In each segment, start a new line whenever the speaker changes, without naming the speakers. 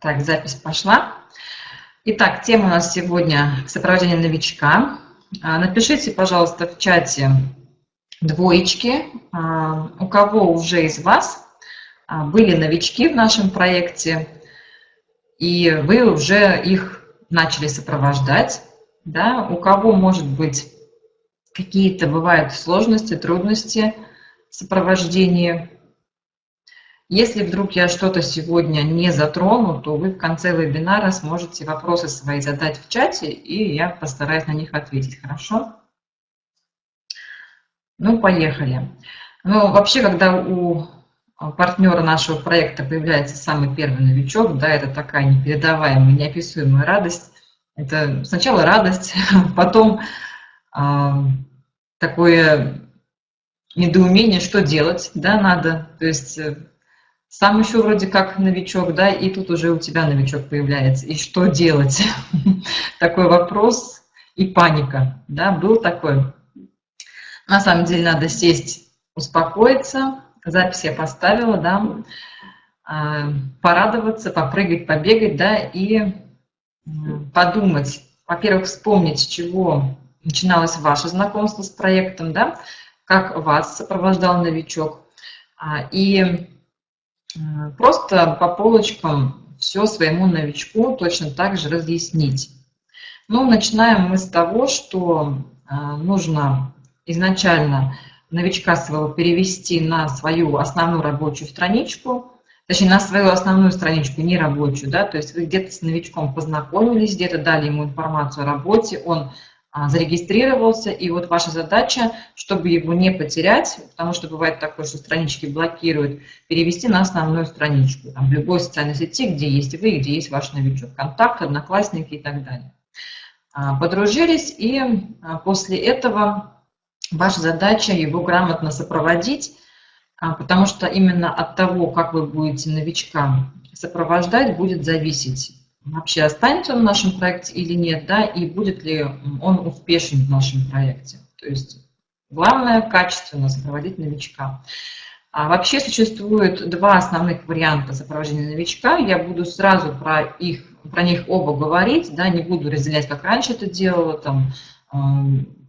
Так, запись пошла. Итак, тема у нас сегодня сопровождение новичка. А, напишите, пожалуйста, в чате двоечки, а, у кого уже из вас а, были новички в нашем проекте, и вы уже их начали сопровождать, да, у кого, может быть, какие-то бывают сложности, трудности в сопровождении если вдруг я что-то сегодня не затрону, то вы в конце вебинара сможете вопросы свои задать в чате, и я постараюсь на них ответить, хорошо? Ну, поехали. Ну, вообще, когда у партнера нашего проекта появляется самый первый новичок, да, это такая непередаваемая, неописуемая радость. Это сначала радость, потом э, такое недоумение, что делать, да, надо. То есть э, сам еще вроде как новичок, да, и тут уже у тебя новичок появляется. И что делать? Такой вопрос и паника, да, был такой. На самом деле надо сесть, успокоиться. Запись я поставила, да, а, порадоваться, попрыгать, побегать, да, и подумать, во-первых, вспомнить, с чего начиналось ваше знакомство с проектом, да, как вас сопровождал новичок, а, и просто по полочкам все своему новичку точно так же разъяснить. Ну, начинаем мы с того, что а, нужно изначально новичка своего перевести на свою основную рабочую страничку, точнее, на свою основную страничку, не рабочую, да, то есть вы где-то с новичком познакомились, где-то дали ему информацию о работе, он зарегистрировался, и вот ваша задача, чтобы его не потерять, потому что бывает такое, что странички блокируют, перевести на основную страничку, там, в любой социальной сети, где есть вы, где есть ваш новичок, контакт, одноклассники и так далее. А, подружились, и а, после этого ваша задача его грамотно сопроводить, потому что именно от того, как вы будете новичка сопровождать, будет зависеть вообще останется он в нашем проекте или нет, да, и будет ли он успешен в нашем проекте. То есть главное качественно сопроводить новичка. А вообще существует два основных варианта сопровождения новичка. Я буду сразу про, их, про них оба говорить, да, не буду разделять, как раньше это делала, там,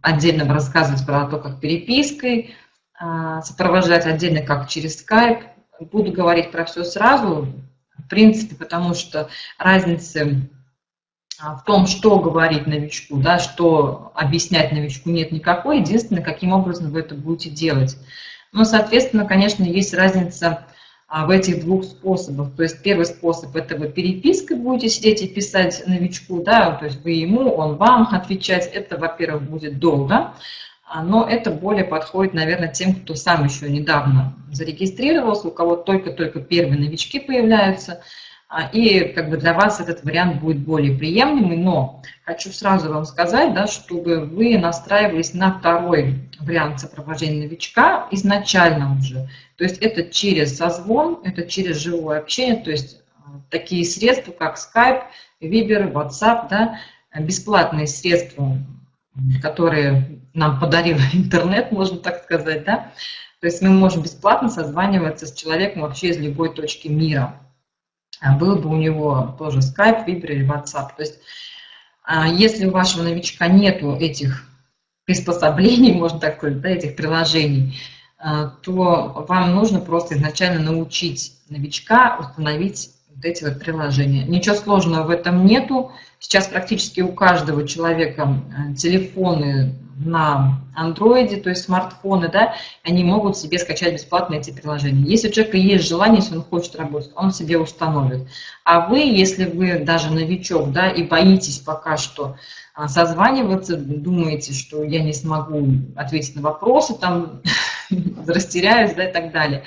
отдельно рассказывать про то, как перепиской, а, сопровождать отдельно, как через Skype. Буду говорить про все сразу, принципе, потому что разницы а, в том, что говорить новичку, да, что объяснять новичку нет никакой, единственное, каким образом вы это будете делать. Но, соответственно, конечно, есть разница а, в этих двух способах. То есть первый способ – это вы перепиской будете сидеть и писать новичку, да, то есть вы ему, он вам отвечать. Это, во-первых, будет долго. А, но это более подходит, наверное, тем, кто сам еще недавно зарегистрировался, у кого только-только первые новички появляются, а, и как бы для вас этот вариант будет более приемлемый, но хочу сразу вам сказать, да, чтобы вы настраивались на второй вариант сопровождения новичка изначально уже. То есть это через созвон, это через живое общение, то есть а, такие средства, как Skype, Viber, WhatsApp, да, бесплатные средства, которые нам подарил интернет, можно так сказать, да, то есть мы можем бесплатно созваниваться с человеком вообще из любой точки мира. А был бы у него тоже Skype, Viber или WhatsApp. То есть а, если у вашего новичка нету этих приспособлений, можно так сказать, да, этих приложений, а, то вам нужно просто изначально научить новичка установить вот эти вот приложения. Ничего сложного в этом нету. Сейчас практически у каждого человека телефоны на андроиде, то есть смартфоны, да, они могут себе скачать бесплатно эти приложения. Если у человека есть желание, если он хочет работать, он себе установит. А вы, если вы даже новичок, да, и боитесь пока что а, созваниваться, думаете, что я не смогу ответить на вопросы, там, растеряюсь, да, и так далее,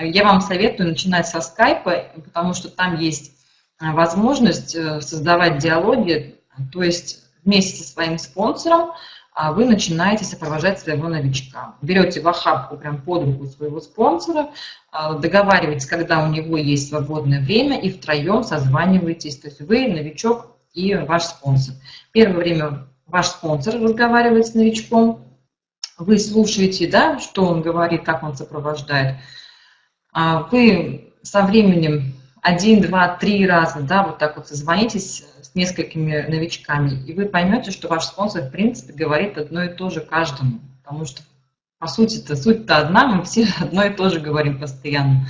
я вам советую начинать со скайпа, потому что там есть а, возможность э, создавать диалоги, то есть вместе со своим спонсором а вы начинаете сопровождать своего новичка. Берете в охапку прям под руку своего спонсора, а, договариваетесь, когда у него есть свободное время, и втроем созваниваетесь. То есть вы, новичок и ваш спонсор. Первое время ваш спонсор разговаривает с новичком, вы слушаете, да, что он говорит, как он сопровождает. А вы со временем один, два, три раза, да, вот так вот созвонитесь с несколькими новичками, и вы поймете, что ваш спонсор, в принципе, говорит одно и то же каждому, потому что, по сути-то, суть-то одна, мы все одно и то же говорим постоянно.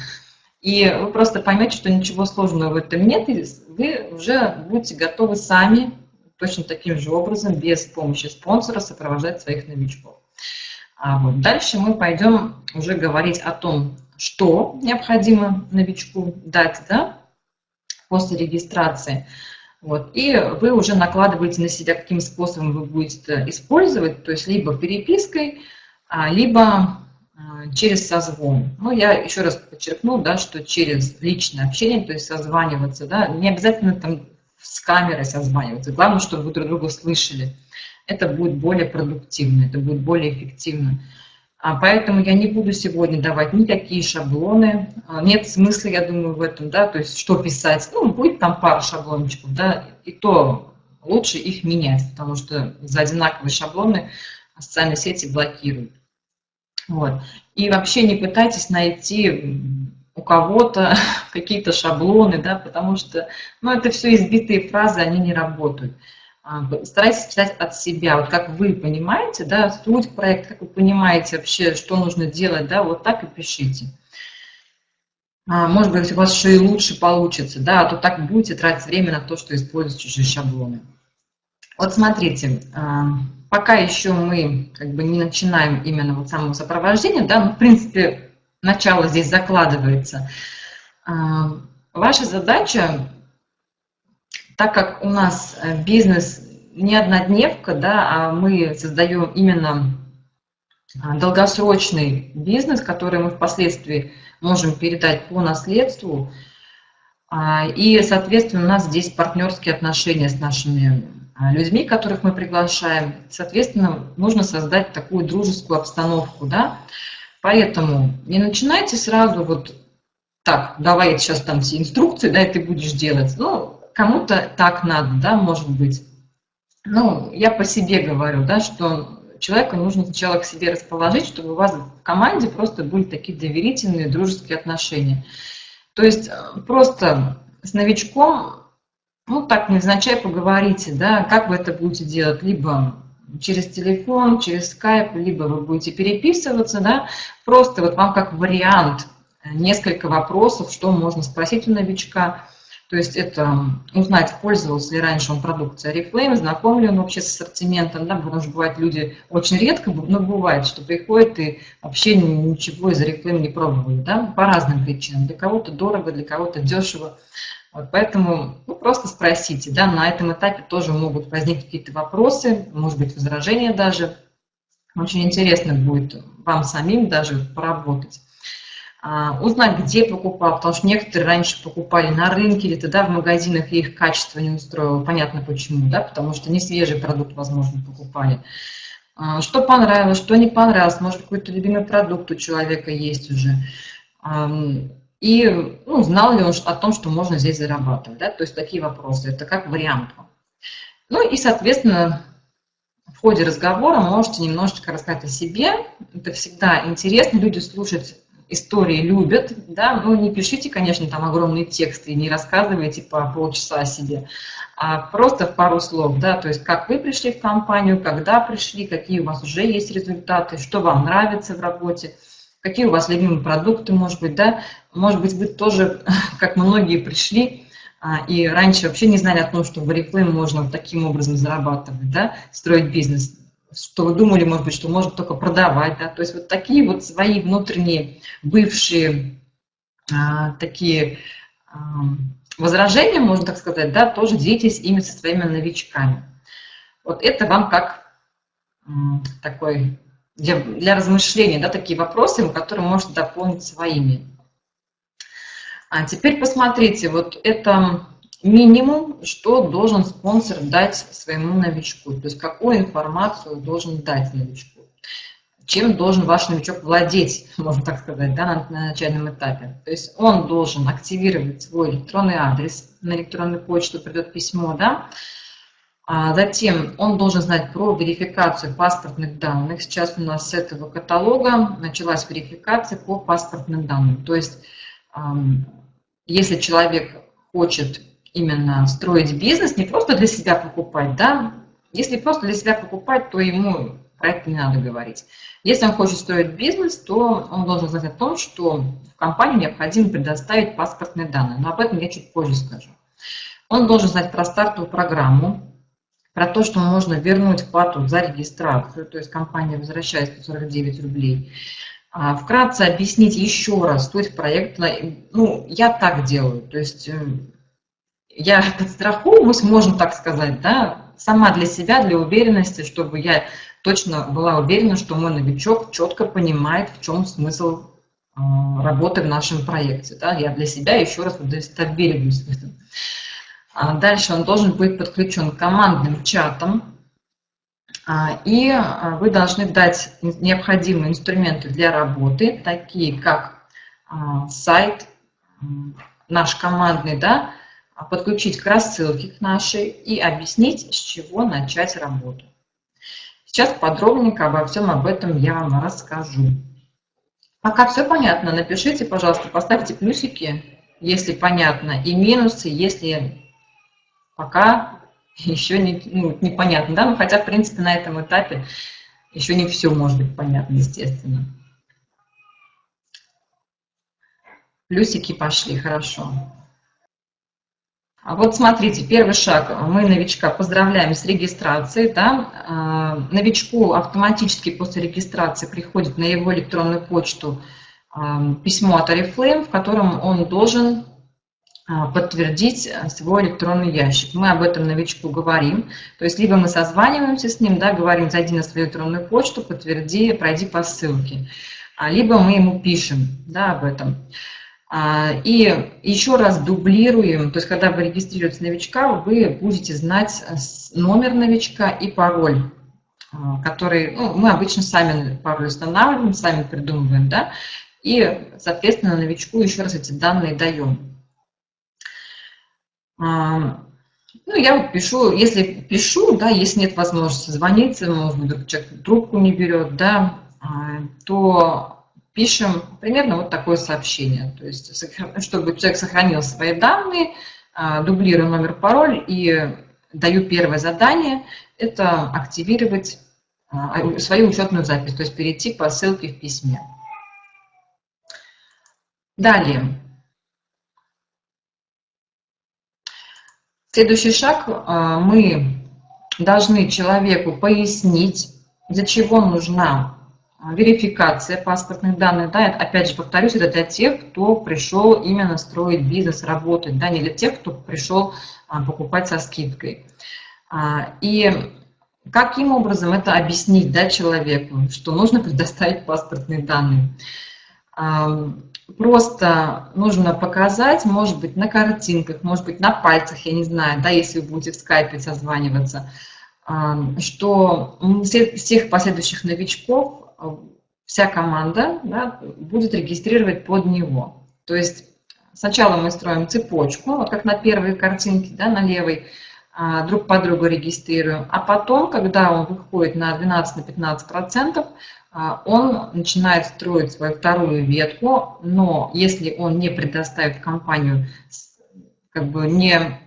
И вы просто поймете, что ничего сложного в этом нет, и вы уже будете готовы сами точно таким же образом, без помощи спонсора, сопровождать своих новичков. А вот дальше мы пойдем уже говорить о том, что необходимо новичку дать да, после регистрации. Вот. И вы уже накладываете на себя, каким способом вы будете использовать, то есть либо перепиской, а, либо а, через созвон. Ну, я еще раз подчеркну, да, что через личное общение, то есть созваниваться, да, не обязательно там с камерой созваниваться, главное, чтобы вы друг друга слышали. Это будет более продуктивно, это будет более эффективно. А поэтому я не буду сегодня давать никакие шаблоны. А, нет смысла, я думаю, в этом, да, то есть что писать. Ну, будет там пара шаблончиков, да, и то лучше их менять, потому что за одинаковые шаблоны социальные сети блокируют. Вот. И вообще не пытайтесь найти у кого-то какие-то шаблоны, да, потому что, ну, это все избитые фразы, они не работают. А, старайтесь читать от себя, вот как вы понимаете, да, суть проекта, как вы понимаете вообще, что нужно делать, да, вот так и пишите. А, может быть, у вас еще и лучше получится, да, а то так будете тратить время на то, что используете чужие шаблоны. Вот смотрите, а, пока еще мы как бы не начинаем именно вот самого сопровождения, да, ну, в принципе, начало здесь закладывается. Ваша задача так как у нас э, бизнес не однодневка, да, а мы создаем именно а, долгосрочный бизнес, который мы впоследствии можем передать по наследству. А, и, соответственно, у нас здесь партнерские отношения с нашими а, людьми, которых мы приглашаем. Соответственно, нужно создать такую дружескую обстановку. Да? Поэтому не начинайте сразу вот так, давай сейчас там все инструкции, да, и ты будешь делать. Ну, кому-то так надо, да, может быть. Ну, я по себе говорю, да, что человеку нужно сначала к себе расположить, чтобы у вас в команде просто были такие доверительные, дружеские отношения. То есть э, просто с новичком, ну, так невзначай поговорите, да, как вы это будете делать, либо через телефон, через скайп, либо вы будете переписываться, да, просто вот вам как вариант несколько вопросов, что можно спросить у новичка, то есть это узнать, пользовался ли раньше он продукцией Oriflame, знаком ли он вообще с ассортиментом, да, потому что бывает люди очень редко, но бывает, что приходят и вообще ничего из Oriflame не пробовали, да, по разным причинам. Для кого-то дорого, для кого-то дешево. Вот, поэтому ну, просто спросите, да, на этом этапе тоже могут возникнуть какие-то вопросы, может быть, возражения даже. Очень интересно будет вам самим даже поработать. А, узнать, где покупал, потому что некоторые раньше покупали на рынке или тогда в магазинах, и их качество не устроило. Понятно почему, да, потому что не свежий продукт, возможно, покупали. А, что понравилось, что не понравилось, может, какой-то любимый продукт у человека есть уже. И ну, знал ли он о том, что можно здесь зарабатывать, да, то есть такие вопросы, это как вариант. Ну и, соответственно, в ходе разговора можете немножечко рассказать о себе, это всегда интересно, люди слушать истории любят, да, ну не пишите, конечно, там огромные тексты и не рассказывайте по полчаса о себе, а просто в пару слов, да, то есть как вы пришли в компанию, когда пришли, какие у вас уже есть результаты, что вам нравится в работе, какие у вас любимые продукты, может быть, да, может быть, вы тоже, как многие пришли, а, и раньше вообще не знали о том, что в Oriflame можно таким образом зарабатывать, да, строить бизнес что думали, может быть, что можно только продавать, да, то есть вот такие вот свои внутренние бывшие а, такие а, возражения, можно так сказать, да, тоже делитесь ими со своими новичками. Вот это вам как такой для, для размышления, да, такие вопросы, которые можете дополнить своими. А теперь посмотрите, вот это минимум, что должен спонсор дать своему новичку, то есть какую информацию должен дать новичку, чем должен ваш новичок владеть, можно так сказать, да, на, на начальном этапе. То есть он должен активировать свой электронный адрес, на электронную почту придет письмо, да, а затем он должен знать про верификацию паспортных данных. Сейчас у нас с этого каталога началась верификация по паспортным данным. То есть если человек хочет именно строить бизнес, не просто для себя покупать, да, если просто для себя покупать, то ему про это не надо говорить. Если он хочет строить бизнес, то он должен знать о том, что в компанию необходимо предоставить паспортные данные, но об этом я чуть позже скажу. Он должен знать про стартовую программу, про то, что можно вернуть плату за регистрацию, то есть компания возвращает 149 рублей. А, вкратце объяснить еще раз суть проекта. Ну, я так делаю, то есть э, я подстраховываюсь, можно так сказать, да, сама для себя, для уверенности, чтобы я точно была уверена, что мой новичок четко понимает, в чем смысл э, работы в нашем проекте. Да? Я для себя еще раз удостовериваюсь в этом. А дальше он должен быть подключен к командным чатам, а, и а, вы должны дать необходимые инструменты для работы, такие как сайт, наш командный, да, подключить к рассылке к нашей и объяснить, с чего начать работу. Сейчас подробненько обо всем об этом я вам расскажу. Пока все понятно, напишите, пожалуйста, поставьте плюсики, если понятно, и минусы, если пока еще не, ну, непонятно, да, ну, хотя, в принципе, на этом этапе еще не все может быть понятно, естественно. Плюсики пошли, хорошо. А вот смотрите, первый шаг. Мы новичка поздравляем с регистрацией. Да? А, новичку автоматически после регистрации приходит на его электронную почту а, письмо от Oriflame, в котором он должен подтвердить свой электронный ящик. Мы об этом новичку говорим. То есть либо мы созваниваемся с ним, да, говорим, зайди на свою электронную почту, подтверди, пройди по ссылке. Либо мы ему пишем да, об этом. И еще раз дублируем, то есть когда вы регистрируете новичка, вы будете знать номер новичка и пароль, который, ну, мы обычно сами пароль устанавливаем, сами придумываем, да, и, соответственно, новичку еще раз эти данные даем. А, ну, я вот пишу, если пишу, да, если нет возможности звонить, может быть, человек трубку не берет, да, а, то пишем примерно вот такое сообщение. То есть, чтобы человек сохранил свои данные, а, дублирую номер, пароль и даю первое задание, это активировать свою учетную запись, то есть перейти по ссылке в письме. Далее. Следующий шаг, а, мы должны человеку пояснить, для чего нужна верификация паспортных данных. Да, опять же, повторюсь, это для тех, кто пришел именно строить бизнес, работать, да, не для тех, кто пришел а, покупать со скидкой. А, и каким образом это объяснить да, человеку, что нужно предоставить паспортные данные? просто нужно показать, может быть, на картинках, может быть, на пальцах, я не знаю, да, если вы будете в скайпе созваниваться, что всех последующих новичков вся команда да, будет регистрировать под него. То есть сначала мы строим цепочку, вот как на первой картинке, да, на левой, а, друг по другу регистрируем, а потом, когда он выходит на 12-15%, а, он начинает строить свою вторую ветку, но если он не предоставит компанию, как бы не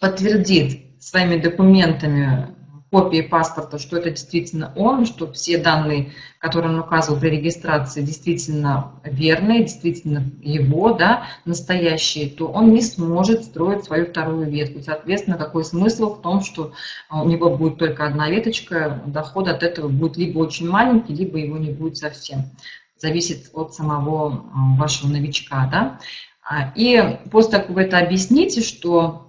подтвердит своими документами копии паспорта, что это действительно он, что все данные, которые он указывал при регистрации, действительно верные, действительно его, да, настоящие, то он не сможет строить свою вторую ветку. Соответственно, какой смысл в том, что у него будет только одна веточка, доход от этого будет либо очень маленький, либо его не будет совсем. Зависит от самого а, вашего новичка, да. А, и после того, как вы это объясните, что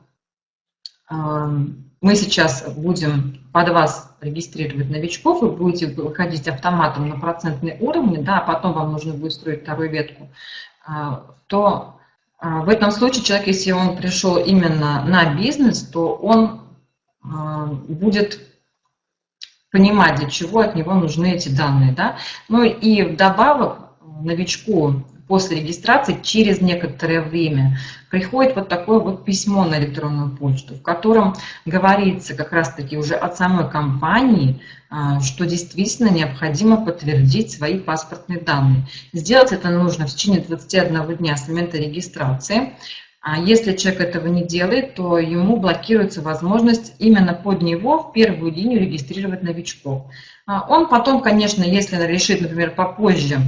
мы сейчас будем под вас регистрировать новичков, вы будете выходить автоматом на процентные уровни, да, а потом вам нужно будет строить вторую ветку, а, то а, в этом случае человек, если он пришел именно на бизнес, то он а, будет понимать, для чего от него нужны эти данные. Да? Ну и вдобавок новичку после регистрации, через некоторое время, приходит вот такое вот письмо на электронную почту, в котором говорится как раз-таки уже от самой компании, а, что действительно необходимо подтвердить свои паспортные данные. Сделать это нужно в течение 21 дня с момента регистрации. А если человек этого не делает, то ему блокируется возможность именно под него в первую линию регистрировать новичков. А он потом, конечно, если решит, например, попозже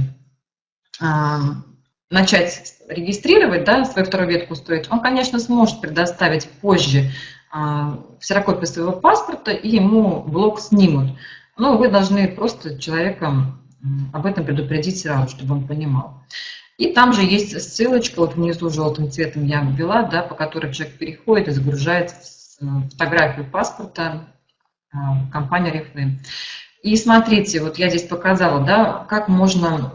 начать регистрировать, да, свою вторую ветку строить, он, конечно, сможет предоставить позже ксерокопию своего паспорта, и ему блок снимут. Но вы должны просто человека об этом предупредить сразу, чтобы он понимал. И там же есть ссылочка, вот внизу желтым цветом я ввела, да, по которой человек переходит и загружает фотографию паспорта в компанию Reflame. И смотрите, вот я здесь показала, да, как можно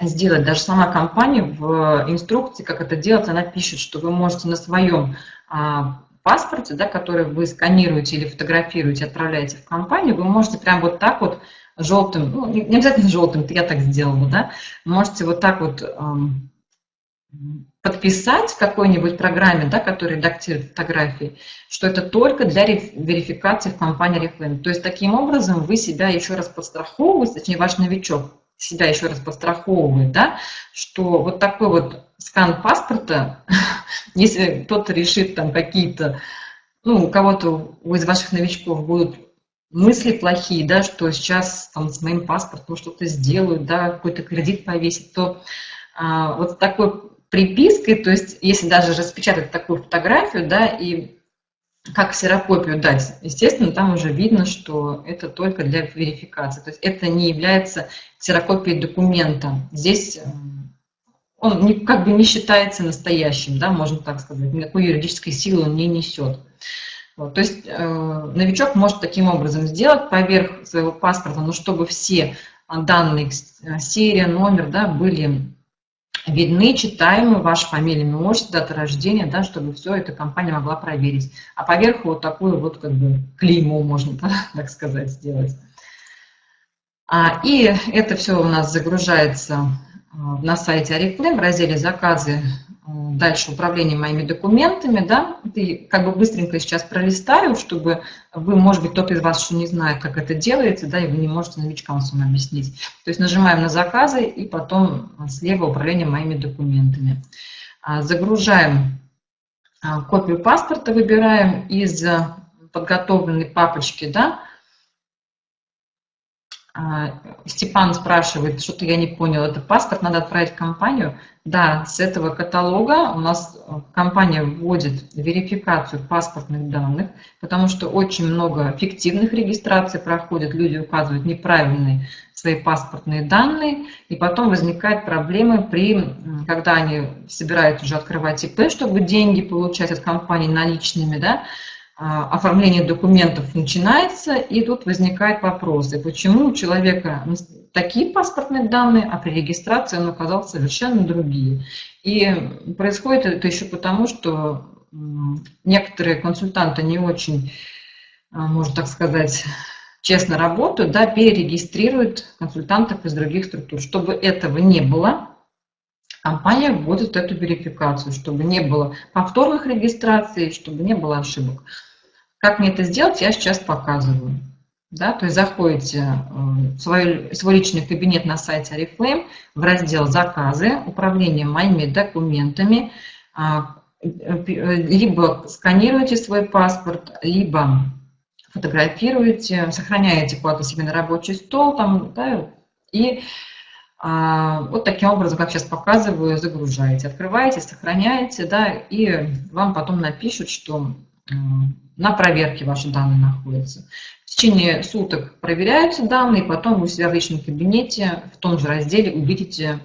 сделать. Даже сама компания в инструкции, как это делать, она пишет, что вы можете на своем а, паспорте, да, который вы сканируете или фотографируете, отправляете в компанию, вы можете прям вот так вот желтым, ну, не обязательно желтым, я так сделала, да, можете вот так вот эм, подписать в какой-нибудь программе, да, которая редактирует фотографии, что это только для верификации в компании Reflame. То есть таким образом вы себя еще раз подстраховываете, точнее ваш новичок себя еще раз подстраховывает, да, что вот такой вот скан паспорта, если кто-то решит там какие-то, ну, у кого-то из ваших новичков будут мысли плохие, да, что сейчас там с моим паспортом что-то сделают, да, какой-то кредит повесить, то а, вот такой припиской, то есть если даже распечатать такую фотографию, да, и как ксерокопию дать, естественно, там уже видно, что это только для верификации. То есть это не является ксерокопией документа. Здесь э, он не, как бы не считается настоящим, да, можно так сказать, никакой юридической силы он не несет. Вот, то есть э, новичок может таким образом сделать поверх своего паспорта, но чтобы все данные, э, серия, номер, да, были видны, читаемы, ваша фамилия, имя, отчество, дата рождения, да, чтобы все это компания могла проверить. А поверху вот такую вот как бы клеймо можно, так сказать, сделать. А, и это все у нас загружается а, на сайте Арифлейм в разделе «Заказы». Дальше управление моими документами, да, и как бы быстренько сейчас пролистаю, чтобы вы, может быть, кто-то из вас еще не знает, как это делается, да, и вы не можете новичкам своим объяснить. То есть нажимаем на заказы и потом слева управление моими документами. А, загружаем копию паспорта, выбираем из подготовленной папочки, да, а, Степан спрашивает, что-то я не понял, это паспорт надо отправить в компанию? Да, с этого каталога у нас э, компания вводит верификацию паспортных данных, потому что очень много фиктивных регистраций проходит, люди указывают неправильные свои паспортные данные, и потом возникают проблемы при, когда они собираются уже открывать ИП, чтобы деньги получать от компании наличными, да, оформление документов начинается, и тут возникают вопросы, почему у человека такие паспортные данные, а при регистрации он оказал совершенно другие. И происходит это еще потому, что некоторые консультанты не очень, а, можно так сказать, честно работают, да, перерегистрируют консультантов из других структур. Чтобы этого не было, компания вводит эту верификацию, чтобы не было повторных регистраций, чтобы не было ошибок. Как мне это сделать, я сейчас показываю. Да, то есть заходите э, в свой, свой личный кабинет на сайте Oriflame в раздел «Заказы», «Управление моими документами», а, либо сканируете свой паспорт, либо фотографируете, сохраняете куда-то себе на рабочий стол, там, да, и а, вот таким образом, как сейчас показываю, загружаете. Открываете, сохраняете, да, и вам потом напишут, что на проверке ваши данные находятся. В течение суток проверяются данные, потом вы себя в личном кабинете в том же разделе увидите,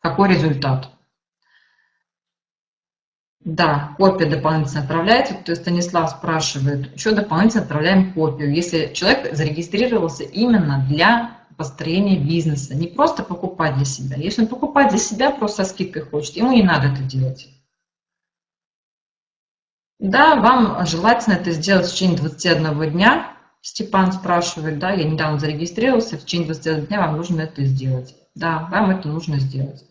какой результат. Да, копия дополнительно отправляется. То есть Станислав спрашивает, еще дополнительно отправляем копию, если человек зарегистрировался именно для построения бизнеса, не просто покупать для себя. Если он покупать для себя, просто со скидкой хочет, ему не надо это делать. Да, вам желательно это сделать в течение 21 дня. Степан спрашивает, да, я недавно зарегистрировался, в течение 21 дня вам нужно это сделать. Да, вам это нужно сделать.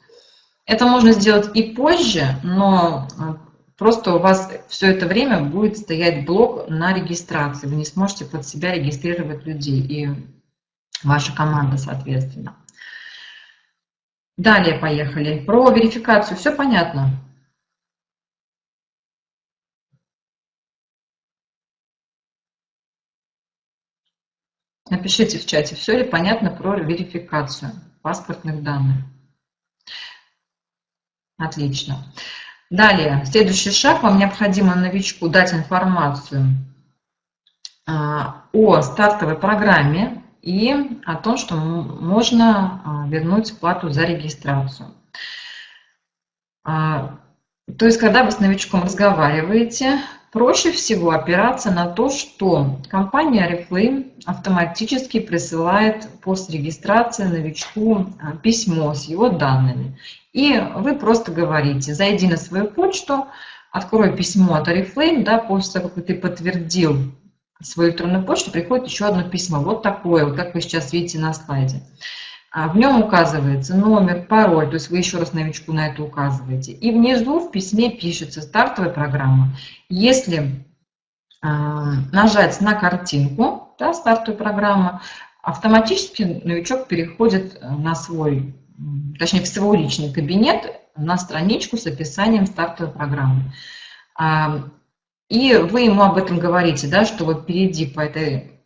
Это можно сделать и позже, но просто у вас все это время будет стоять блок на регистрации. Вы не сможете под себя регистрировать людей и ваша команда, соответственно. Далее поехали. Про верификацию все понятно? Напишите в чате, все ли понятно про верификацию паспортных данных. Отлично. Далее, следующий шаг. Вам необходимо новичку дать информацию а, о стартовой программе и о том, что можно а, вернуть плату за регистрацию. А, то есть, когда вы с новичком разговариваете, проще всего опираться на то, что компания Reflame автоматически присылает после регистрации новичку а, письмо с его данными. И вы просто говорите, зайди на свою почту, открой письмо от Oriflame, да, после того, как ты подтвердил свою электронную почту, приходит еще одно письмо, вот такое, вот как вы сейчас видите на слайде. А в нем указывается номер, пароль, то есть вы еще раз новичку на это указываете. И внизу в письме пишется стартовая программа. Если э, нажать на картинку, да, стартовая программа, автоматически новичок переходит на свой, точнее в свой личный кабинет, на страничку с описанием стартовой программы. И вы ему об этом говорите, да, что вот перейди по этой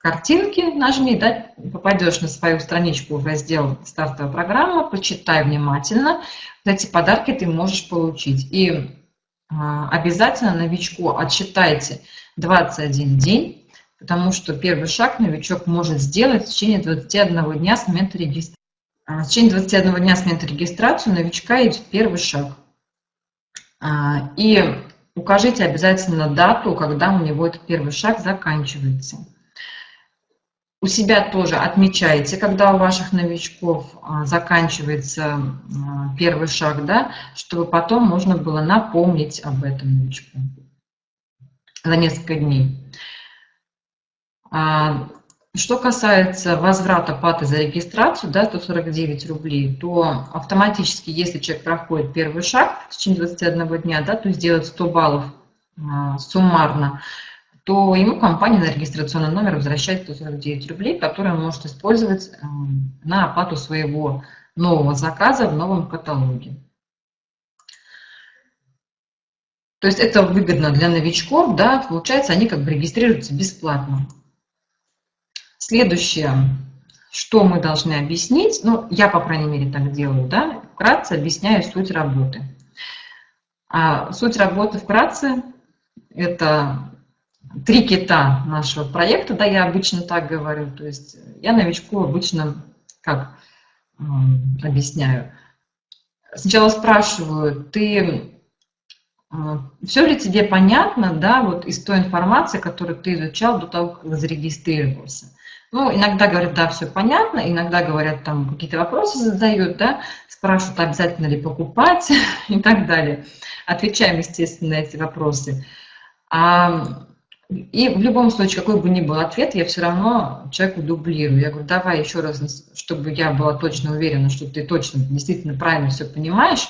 картинке, нажми, да, попадешь на свою страничку в раздел «Стартовая программа», почитай внимательно, эти подарки ты можешь получить. И а, обязательно новичку отсчитайте 21 день, потому что первый шаг новичок может сделать в течение 21 дня с момента регистрации. В течение 21 дня с момента регистрации новичка идет первый шаг. А, и укажите обязательно дату, когда у него этот первый шаг заканчивается. У себя тоже отмечайте, когда у ваших новичков а, заканчивается а, первый шаг, да, чтобы потом можно было напомнить об этом новичку за несколько дней. А, что касается возврата платы за регистрацию, да, 149 рублей, то автоматически, если человек проходит первый шаг в течение 21 дня, да, то есть делает 100 баллов суммарно, то ему компания на регистрационный номер возвращает 149 рублей, которые он может использовать эм, на оплату своего нового заказа в новом каталоге. То есть это выгодно для новичков, да, получается, они как бы регистрируются бесплатно. Следующее, что мы должны объяснить, ну, я, по крайней мере, так делаю, да, вкратце объясняю суть работы. А суть работы вкратце – это три кита нашего проекта, да, я обычно так говорю, то есть я новичку обычно как объясняю. Сначала спрашиваю, ты все ли тебе понятно, да, вот из той информации, которую ты изучал до того, как зарегистрировался? Ну, иногда говорят, да, все понятно, иногда говорят, там какие-то вопросы задают, да, спрашивают, обязательно ли покупать и так далее. Отвечаем, естественно, на эти вопросы. А и в любом случае, какой бы ни был ответ, я все равно человеку дублирую. Я говорю, давай еще раз, чтобы я была точно уверена, что ты точно, действительно правильно все понимаешь,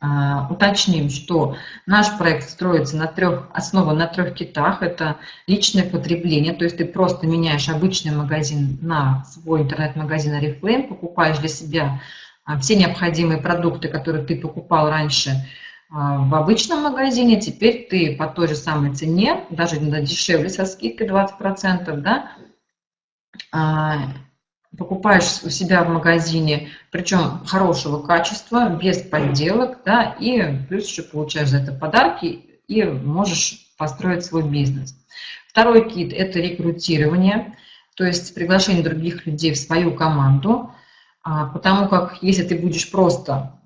а, уточним, что наш проект строится на трех, основан на трех китах. Это личное потребление, то есть ты просто меняешь обычный магазин на свой интернет-магазин Oriflame, покупаешь для себя а, все необходимые продукты, которые ты покупал раньше, в обычном магазине, теперь ты по той же самой цене, даже дешевле со скидкой 20%, да, а, покупаешь у себя в магазине, причем хорошего качества, без подделок, да, и плюс еще получаешь за это подарки и можешь построить свой бизнес. Второй кит – это рекрутирование, то есть приглашение других людей в свою команду, а, потому как если ты будешь просто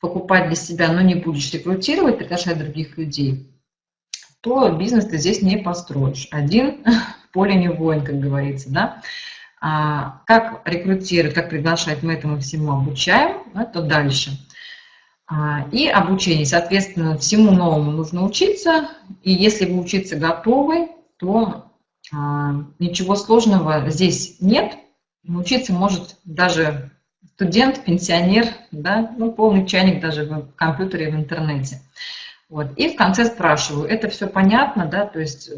покупать для себя, но не будешь рекрутировать, приглашать других людей, то бизнес ты здесь не построишь. Один в поле не воин, как говорится, да. А как рекрутировать, как приглашать, мы этому всему обучаем, это дальше. А, и обучение, соответственно, всему новому нужно учиться, и если вы учиться готовы, то а, ничего сложного здесь нет, научиться может даже студент, пенсионер, да, ну, полный чайник даже в компьютере, в интернете. Вот. И в конце спрашиваю, это все понятно, да, то есть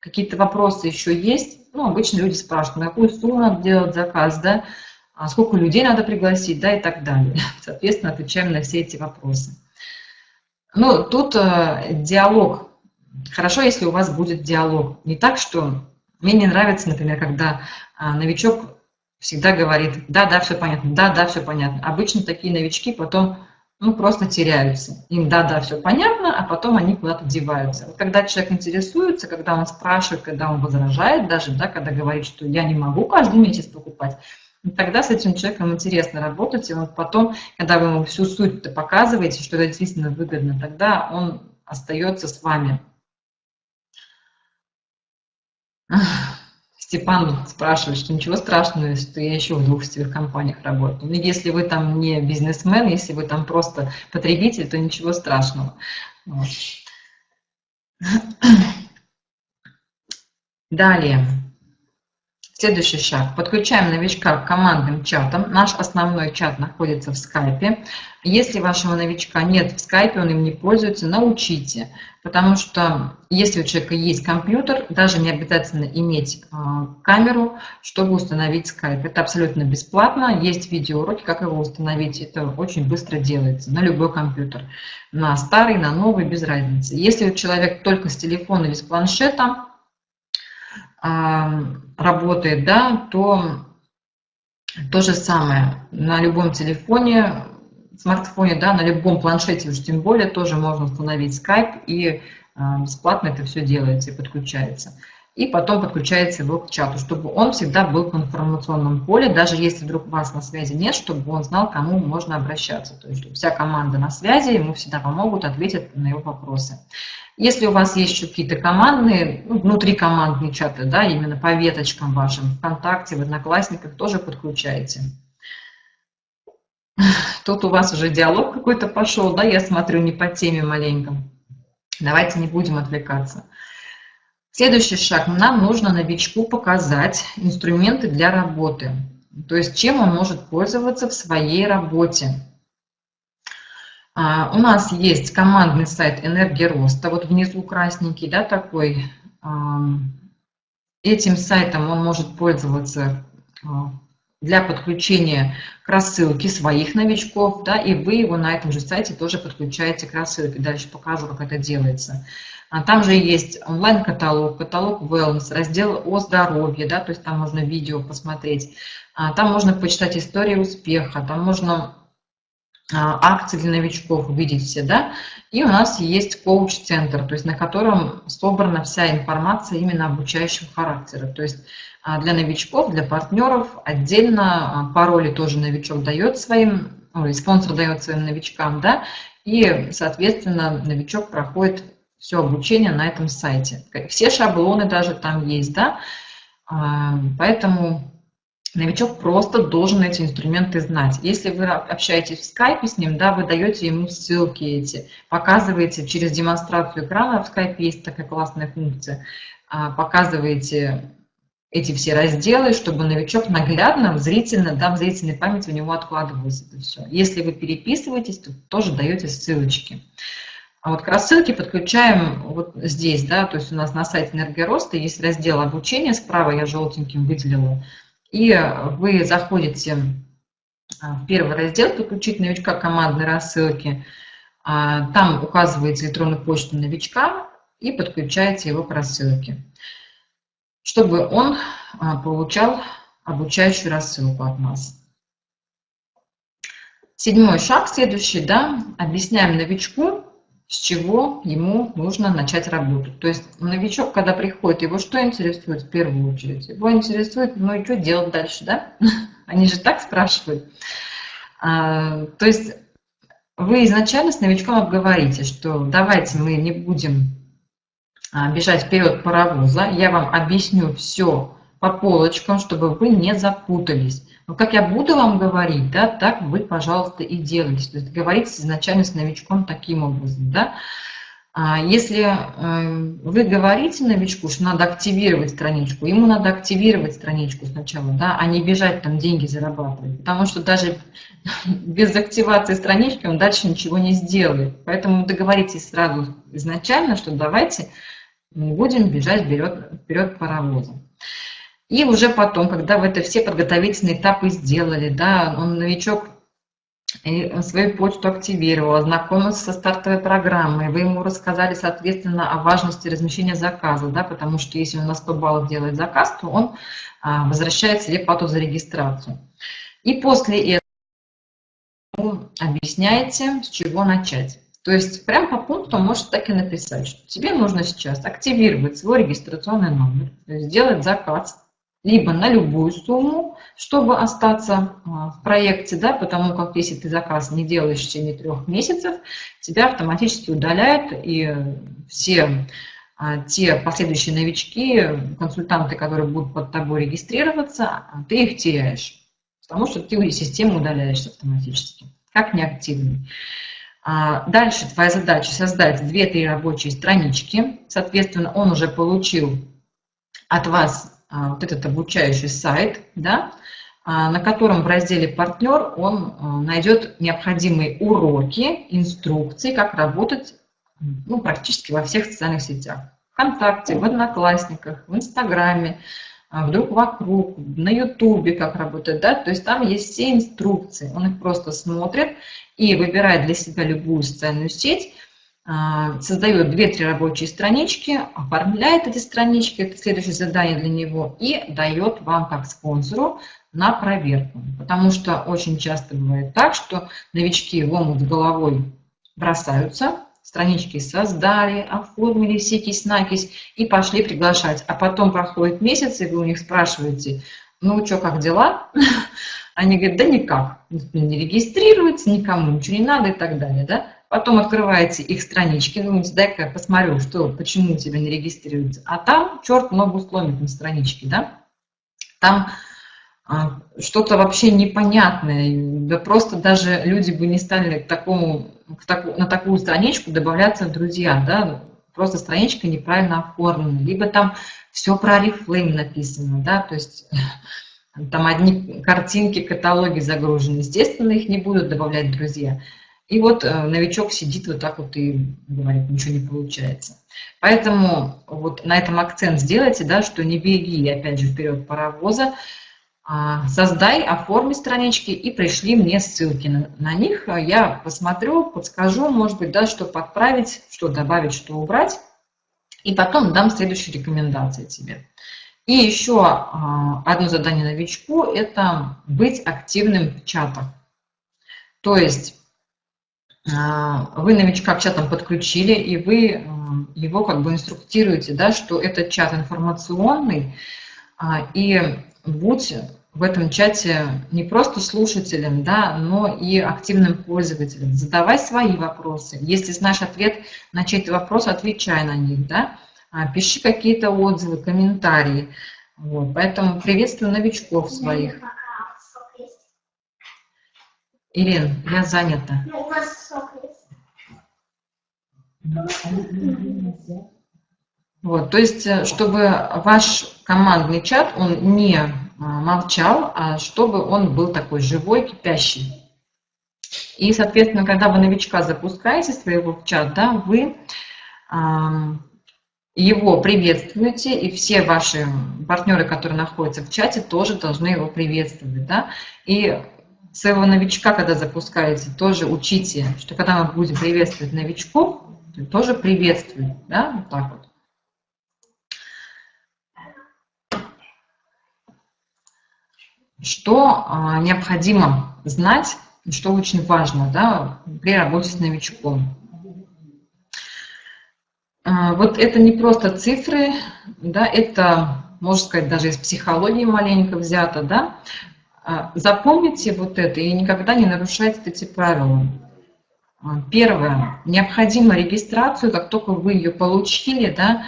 какие-то вопросы еще есть? Ну, обычно люди спрашивают, на какую сумму надо делать заказ, да, а сколько людей надо пригласить, да, и так далее. Соответственно, отвечаем на все эти вопросы. Ну, тут э, диалог. Хорошо, если у вас будет диалог. Не так, что мне не нравится, например, когда э, новичок всегда говорит, да, да, все понятно, да, да, все понятно. Обычно такие новички потом ну, просто теряются. Им да, да, все понятно, а потом они куда-то деваются. Вот когда человек интересуется, когда он спрашивает, когда он возражает даже, да, когда говорит, что я не могу каждый месяц покупать, ну, тогда с этим человеком интересно работать, и вот потом, когда вы ему всю суть показываете, что это действительно выгодно, тогда он остается с вами. Степан спрашивает, что ничего страшного, что я еще в двух сетевых компаниях работаю. Но если вы там не бизнесмен, если вы там просто потребитель, то ничего страшного. Вот. Далее. Следующий шаг. Подключаем новичка к командным чатам. Наш основной чат находится в скайпе. Если вашего новичка нет в скайпе, он им не пользуется, научите. Потому что если у человека есть компьютер, даже не обязательно иметь а, камеру, чтобы установить скайп. Это абсолютно бесплатно. Есть видеоуроки, как его установить. Это очень быстро делается на любой компьютер. На старый, на новый, без разницы. Если человек только с телефона или с планшета, работает, да, то то же самое. На любом телефоне, смартфоне, да, на любом планшете уж тем более тоже можно установить Skype и бесплатно это все делается и подключается и потом подключается его к чату, чтобы он всегда был в информационном поле, даже если вдруг вас на связи нет, чтобы он знал, кому можно обращаться. То есть вся команда на связи, ему всегда помогут, ответят на его вопросы. Если у вас есть еще какие-то командные, ну, внутрикомандные чаты, да, именно по веточкам вашим, ВКонтакте, в Одноклассниках тоже подключайте. Тут у вас уже диалог какой-то пошел, да, я смотрю, не по теме маленько. Давайте не будем отвлекаться. Следующий шаг. Нам нужно новичку показать инструменты для работы. То есть чем он может пользоваться в своей работе. А, у нас есть командный сайт «Энергия роста». Вот внизу красненький, да, такой. Этим сайтом он может пользоваться а, для подключения к рассылке своих новичков, да, и вы его на этом же сайте тоже подключаете к рассылке. Дальше покажу, как это делается. А там же есть онлайн-каталог, каталог wellness, раздел о здоровье, да, то есть там можно видео посмотреть. А там можно почитать историю успеха, там можно а, акции для новичков увидеть все, да. И у нас есть коуч-центр, то есть на котором собрана вся информация именно обучающего характера. То есть для новичков, для партнеров отдельно пароли тоже новичок дает своим, ой, спонсор дает своим новичкам, да, и, соответственно, новичок проходит все обучение на этом сайте. Все шаблоны даже там есть, да, а, поэтому новичок просто должен эти инструменты знать. Если вы общаетесь в скайпе с ним, да, вы даете ему ссылки эти, показываете через демонстрацию экрана, в скайпе есть такая классная функция, а, показываете эти все разделы, чтобы новичок наглядно, зрительно, да, в зрительной памяти у него откладывалось это все. Если вы переписываетесь, то тоже даете ссылочки. А вот к рассылке подключаем вот здесь, да, то есть у нас на сайте Энергороста есть раздел обучения, справа я желтеньким выделила, и вы заходите а, в первый раздел «Подключить новичка командной рассылки», а, там указываете электронную почту новичка и подключаете его к рассылке, чтобы он а, получал обучающую рассылку от нас. Седьмой шаг, следующий, да, объясняем новичку, с чего ему нужно начать работу. То есть новичок, когда приходит, его что интересует в первую очередь? Его интересует, ну и что делать дальше, да? Они же так спрашивают. А, то есть вы изначально с новичком обговорите, что давайте мы не будем а, бежать вперед паровоза, я вам объясню все по полочкам, чтобы вы не запутались. Но как я буду вам говорить, да, так вы, пожалуйста, и делайте. То есть говорите изначально с новичком таким образом, да. А если э, вы говорите новичку, что надо активировать страничку, ему надо активировать страничку сначала, да, а не бежать там деньги зарабатывать. Потому что даже без активации странички он дальше ничего не сделает. Поэтому договоритесь сразу изначально, что давайте будем бежать вперед, вперед паровозом. И уже потом, когда вы это все подготовительные этапы сделали, да, он новичок свою почту активировал, ознакомился со стартовой программой, вы ему рассказали, соответственно, о важности размещения заказа, да, потому что если он на 100 баллов делает заказ, то он а, возвращает себе плату за регистрацию. И после этого объясняете, с чего начать. То есть прям по пункту можете так и написать, что тебе нужно сейчас активировать свой регистрационный номер, сделать заказ либо на любую сумму, чтобы остаться а, в проекте, да, потому как если ты заказ не делаешь в течение трех месяцев, тебя автоматически удаляют, и все а, те последующие новички, консультанты, которые будут под тобой регистрироваться, а, ты их теряешь, потому что ты из системы удаляешься автоматически, как неактивный. Дальше твоя задача создать 2-3 рабочие странички, соответственно, он уже получил от вас вот этот обучающий сайт, да, а, на котором в разделе «Партнер» он а, найдет необходимые уроки, инструкции, как работать ну, практически во всех социальных сетях. ВКонтакте, в Одноклассниках, в Инстаграме, вдруг вокруг, на Ютубе как работать, да, то есть там есть все инструкции, он их просто смотрит и выбирает для себя любую социальную сеть, а, создает 2-3 рабочие странички, оформляет эти странички, это следующее задание для него, и дает вам как спонсору на проверку. Потому что очень часто бывает так, что новички в головой бросаются, странички создали, оформили сикись-накись и пошли приглашать. А потом проходит месяц, и вы у них спрашиваете, ну что, как дела? Они говорят, да никак, не регистрируется, никому ничего не надо и так далее. Да? Потом открываете их странички, думаете, дай-ка я посмотрю, что, почему тебя не регистрируется. А там черт ногу сломит на страничке, да? Там а, что-то вообще непонятное. Да просто даже люди бы не стали к такому, к таку, на такую страничку добавляться в друзья, да? Просто страничка неправильно оформлена. Либо там все про Oriflame написано, да, то есть там одни картинки, каталоги загружены. Естественно, их не будут добавлять друзья. И вот э, новичок сидит вот так вот и говорит, ничего не получается. Поэтому вот на этом акцент сделайте, да, что не беги, опять же, вперед паровоза, а создай, оформи странички и пришли мне ссылки на, на них. Я посмотрю, подскажу, может быть, да, что подправить, что добавить, что убрать. И потом дам следующие рекомендации тебе. И еще а, одно задание новичку – это быть активным в чатах. То есть а, вы новичка к чатам подключили, и вы его как бы инструктируете, да, что этот чат информационный, а, и будь в этом чате не просто слушателем, да, но и активным пользователем. Задавай свои вопросы. Если знаешь ответ на чей-то вопрос, отвечай на них, да. А, пиши какие-то отзывы, комментарии. Вот. Поэтому приветствую новичков своих. Ирин, я занята. Вот, то есть, э, чтобы ваш командный чат, он не а, молчал, а чтобы он был такой живой, кипящий. И, соответственно, когда вы новичка запускаете своего в чат, да, вы его приветствуете, и все ваши партнеры, которые находятся в чате, тоже должны его приветствовать. Да? И своего новичка, когда запускаете, тоже учите, что когда мы будем приветствовать новичков, тоже приветствуем, да, вот так вот. Что а, необходимо знать, что очень важно да, при работе с новичком. А, вот это не просто цифры, да, это, можно сказать, даже из психологии маленько взято, да, запомните вот это и никогда не нарушайте эти правила. А, первое. Необходимо регистрацию, как только вы ее получили, да,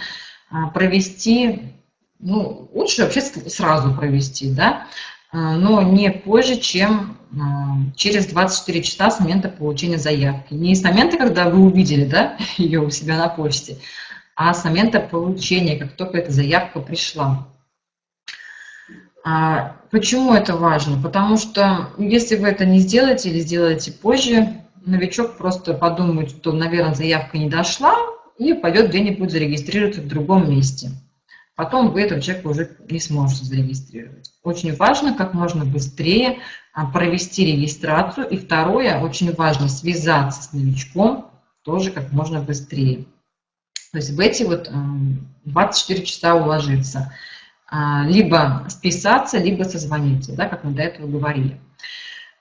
а, провести, ну, лучше вообще сразу провести, да. но не позже, чем через 24 часа с момента получения заявки. Не с момента, когда вы увидели да, ее у себя на почте, а с момента получения, как только эта заявка пришла. А почему это важно? Потому что если вы это не сделаете или сделаете позже, новичок просто подумает, что, наверное, заявка не дошла, и пойдет где-нибудь зарегистрироваться в другом месте. Потом вы этого человека уже не сможете зарегистрировать. Очень важно как можно быстрее а, провести регистрацию. И второе, очень важно связаться с новичком тоже как можно быстрее. То есть в эти вот 24 часа уложиться. А, либо списаться, либо созвониться, да, как мы до этого говорили.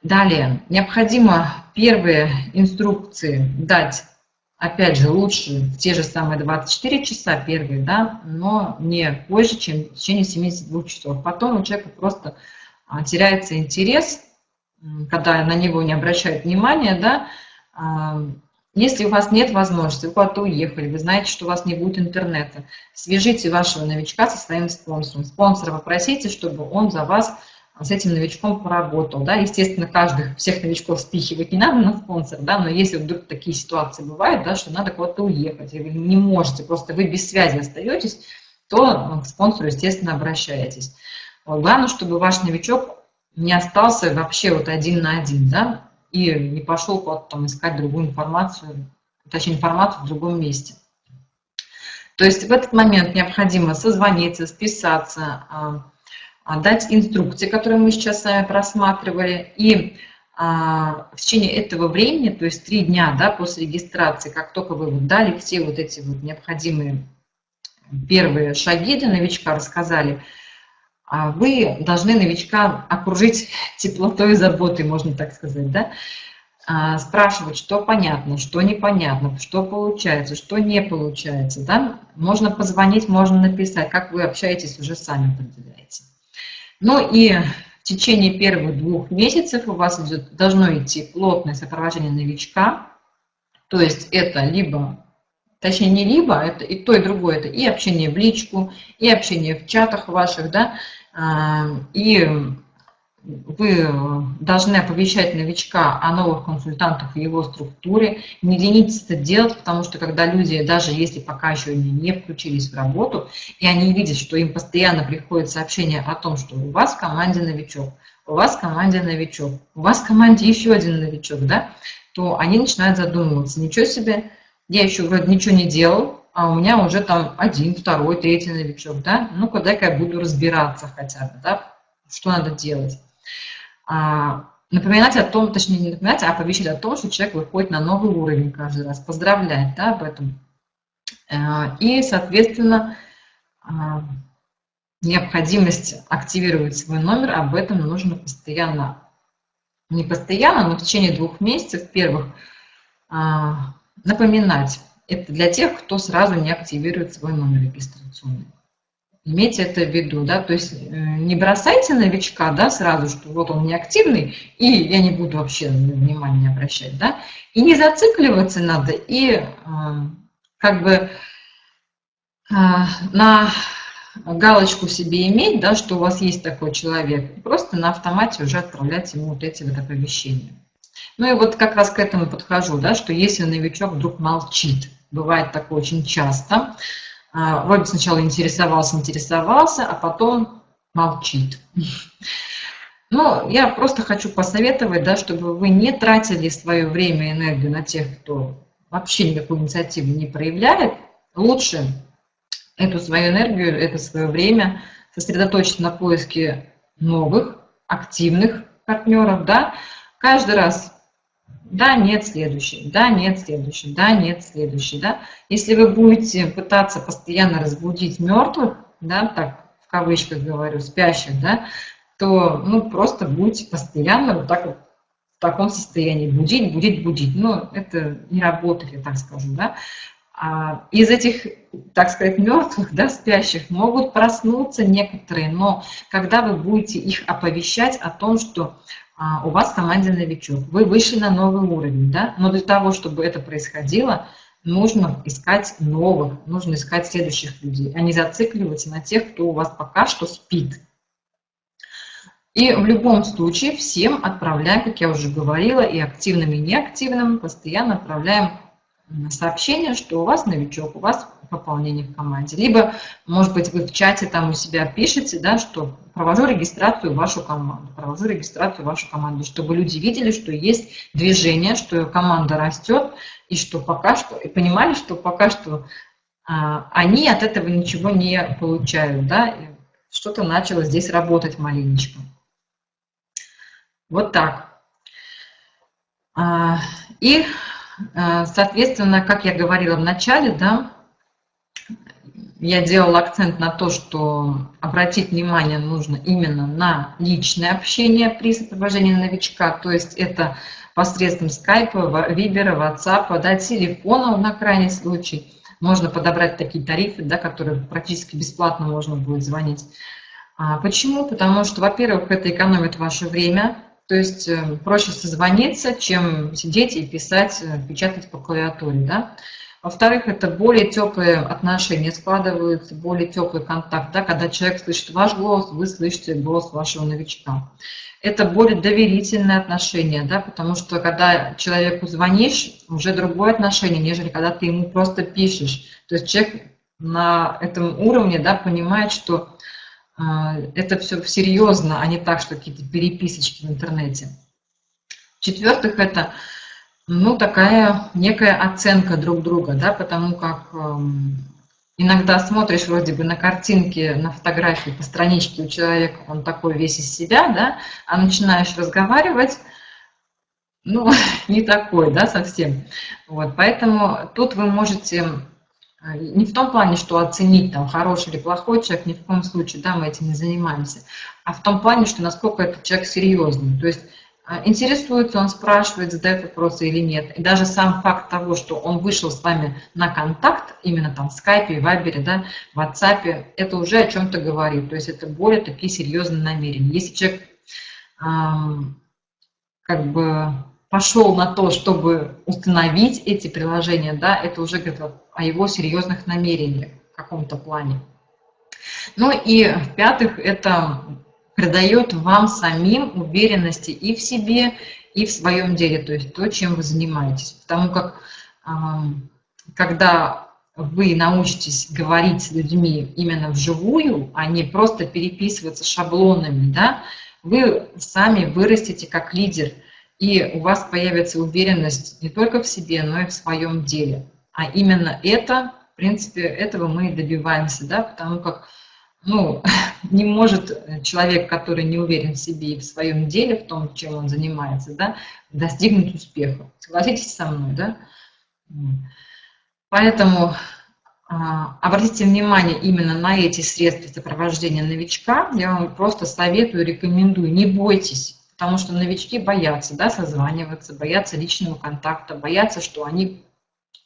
Далее, необходимо первые инструкции дать, опять же, лучше в те же самые 24 часа первые, да, но не позже, чем в течение 72 часов. Потом у человека просто а, теряется интерес, когда на него не обращают внимания, да, а, если у вас нет возможности, вы куда-то уехали, вы знаете, что у вас не будет интернета, свяжите вашего новичка со своим спонсором. Спонсора попросите, чтобы он за вас с этим новичком поработал. Да? Естественно, каждых, всех новичков спихивать не надо на спонсор, да? но если вдруг такие ситуации бывают, да, что надо куда-то уехать, и вы не можете, просто вы без связи остаетесь, то к спонсору, естественно, обращаетесь. Главное, чтобы ваш новичок не остался вообще вот один на один, да, и не пошел куда-то там искать другую информацию, точнее информацию в другом месте. То есть в этот момент необходимо созвониться, списаться, а, а, дать инструкции, которые мы сейчас с вами просматривали, и а, в течение этого времени, то есть три дня да, после регистрации, как только вы дали все вот эти вот необходимые первые шаги для новичка, рассказали, вы должны новичка окружить теплотой и заботой, можно так сказать, да? А, спрашивать, что понятно, что непонятно, что получается, что не получается, да? Можно позвонить, можно написать, как вы общаетесь, уже сами определяете. Ну и в течение первых двух месяцев у вас идет, должно идти плотное сопровождение новичка, то есть это либо точнее не либо, это и то, и другое, это и общение в личку, и общение в чатах ваших, да, а, и вы должны оповещать новичка о новых консультантах и его структуре. Не ленитесь это делать, потому что когда люди, даже если пока еще не включились в работу, и они видят, что им постоянно приходит сообщение о том, что у вас в команде новичок, у вас в команде новичок, у вас в команде еще один новичок, да, то они начинают задумываться, ничего себе, я еще вроде ничего не делал, а у меня уже там один, второй, третий новичок, да, ну-ка дай-ка я буду разбираться хотя бы, да, что надо делать. А, напоминать о том, точнее не напоминать, а оповещать о том, что человек выходит на новый уровень каждый раз, поздравлять, да, об этом. А, и, соответственно, а, необходимость активировать свой номер, об этом нужно постоянно, не постоянно, но в течение двух месяцев первых а, напоминать. Это для тех, кто сразу не активирует свой номер регистрационный. Имейте это в виду, да, то есть э, не бросайте новичка, да, сразу, что вот он неактивный, и я не буду вообще внимания обращать, да, и не зацикливаться надо, и э, как бы э, на галочку себе иметь, да, что у вас есть такой человек, просто на автомате уже отправлять ему вот эти вот оповещения. Ну и вот как раз к этому подхожу, да, что если новичок вдруг молчит, бывает такое очень часто, а, вроде сначала интересовался, интересовался, а потом молчит. Ну, я просто хочу посоветовать, да, чтобы вы не тратили свое время и энергию на тех, кто вообще никакую инициативу не проявляет. Лучше эту свою энергию, это свое время сосредоточить на поиске новых, активных партнеров, да, каждый раз да, нет, следующий, да, нет, следующий, да, нет, следующий, да. Если вы будете пытаться постоянно разбудить мертвых, да, так в кавычках говорю, спящих, да, то, ну, просто будете постоянно вот так вот в таком состоянии будить, будить, будить. Ну, это не работает, я так скажу, да. А из этих, так сказать, мертвых, да, спящих, могут проснуться некоторые, но когда вы будете их оповещать о том, что а, у вас в команде новичок, вы вышли на новый уровень, да, но для того, чтобы это происходило, нужно искать новых, нужно искать следующих людей, а не зацикливаться на тех, кто у вас пока что спит. И в любом случае всем отправляем, как я уже говорила, и активным, и неактивным, постоянно отправляем сообщение, что у вас новичок, у вас пополнение в команде. Либо, может быть, вы в чате там у себя пишете, да, что провожу регистрацию в вашу команду, провожу регистрацию в вашу команду, чтобы люди видели, что есть движение, что команда растет, и что пока что, и понимали, что пока что а, они от этого ничего не получают, да, что-то начало здесь работать маленечко. Вот так. А, и, а, соответственно, как я говорила в начале, да, я делала акцент на то, что обратить внимание нужно именно на личное общение при сопровождении новичка, то есть это посредством скайпа, вибера, ватсапа, да, телефона на крайний случай. Можно подобрать такие тарифы, да, которые практически бесплатно можно будет звонить. А почему? Потому что, во-первых, это экономит ваше время, то есть э, проще созвониться, чем сидеть и писать, э, печатать по клавиатуре. Да? Во-вторых, это более теплые отношения складываются, более теплый контакт, да, когда человек слышит ваш голос, вы слышите голос вашего новичка. Это более доверительное отношение, да, потому что когда человеку звонишь, уже другое отношение, нежели когда ты ему просто пишешь. То есть человек на этом уровне да, понимает, что а, это все серьезно, а не так, что какие-то переписочки в интернете. В-четвертых, это ну, такая некая оценка друг друга, да, потому как эм, иногда смотришь вроде бы на картинки, на фотографии по страничке у человека, он такой весь из себя, да, а начинаешь разговаривать, ну, не такой, да, совсем. Вот, поэтому тут вы можете а, не в том плане, что оценить, там, хороший или плохой человек, ни в коем случае, да, мы этим не занимаемся, а в том плане, что насколько этот человек серьезный. То есть интересуется он, спрашивает, задает вопросы или нет. И даже сам факт того, что он вышел с вами на контакт, именно там в скайпе, в вайбере, да, в WhatsApp, это уже о чем-то говорит. То есть это более такие серьезные намерения. Если человек эм, как бы пошел на то, чтобы установить эти приложения, да, это уже говорит о его серьезных намерениях в каком-то плане. Ну и в-пятых, это придает вам самим уверенности и в себе, и в своем деле, то есть то, чем вы занимаетесь. Потому как когда вы научитесь говорить с людьми именно вживую, а не просто переписываться шаблонами, да, вы сами вырастете как лидер – и у вас появится уверенность не только в себе, но и в своем деле. А именно это, в принципе, этого мы и добиваемся, да, потому как ну, не может человек, который не уверен в себе и в своем деле, в том, чем он занимается, да, достигнуть успеха. Согласитесь со мной, да? Поэтому а, обратите внимание именно на эти средства сопровождения новичка. Я вам просто советую, рекомендую, не бойтесь потому что новички боятся да, созваниваться, боятся личного контакта, боятся, что они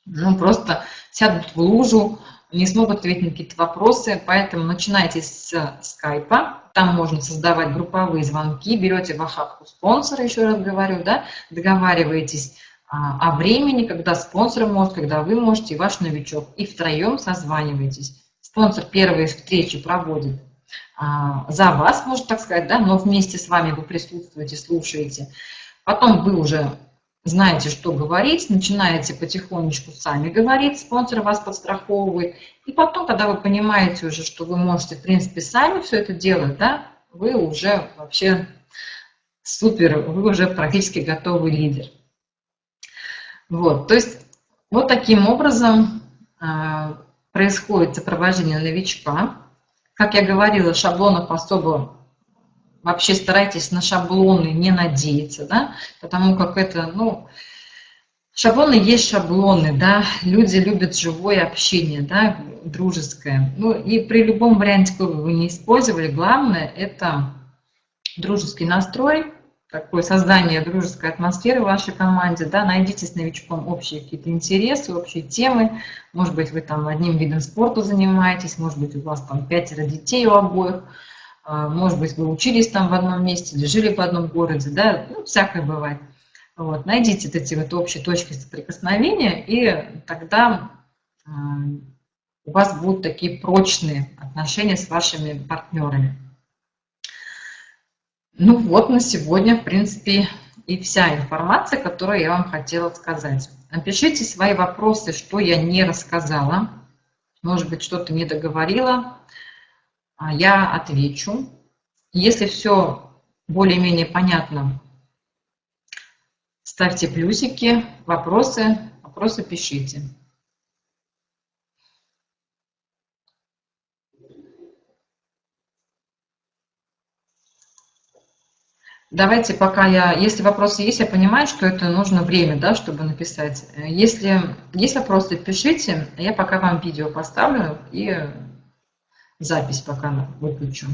ну, просто сядут в лужу, не смогут ответить на какие-то вопросы, поэтому начинайте с скайпа, там можно создавать групповые звонки, берете в охапку спонсора, еще раз говорю, да, договариваетесь а, о времени, когда спонсор может, когда вы можете, и ваш новичок, и втроем созваниваетесь. Спонсор первые встречи проводит а, за вас, можно так сказать, да, но вместе с вами вы присутствуете, слушаете. Потом вы уже знаете, что говорить, начинаете потихонечку сами говорить, спонсор вас подстраховывает. И потом, когда вы понимаете уже, что вы можете, в принципе, сами все это делать, да, вы уже вообще супер, вы уже практически готовый лидер. Вот, то есть вот таким образом э, происходит сопровождение новичка. Как я говорила, шаблонов особо вообще старайтесь на шаблоны не надеяться, да, потому как это, ну, шаблоны есть шаблоны, да, люди любят живое общение, да, дружеское. Ну и при любом варианте, какой бы вы не использовали, главное это дружеский настрой, такое создание дружеской атмосферы в вашей команде, да, найдите с новичком общие какие-то интересы, общие темы, может быть, вы там одним видом спорта занимаетесь, может быть, у вас там пятеро детей у обоих, может быть, вы учились там в одном месте или жили в одном городе, да, ну, всякое бывает. Вот, найдите эти вот общие точки соприкосновения, и тогда а, у вас будут такие прочные отношения с вашими партнерами. Ну вот на сегодня, в принципе, и вся информация, которую я вам хотела сказать. Напишите свои вопросы, что я не рассказала. Может быть, что-то не договорила. А я отвечу. Если все более-менее понятно, ставьте плюсики, вопросы, вопросы пишите. Давайте пока я, если вопросы есть, я понимаю, что это нужно время, да, чтобы написать. Если есть вопросы, пишите, я пока вам видео поставлю и запись пока выключу.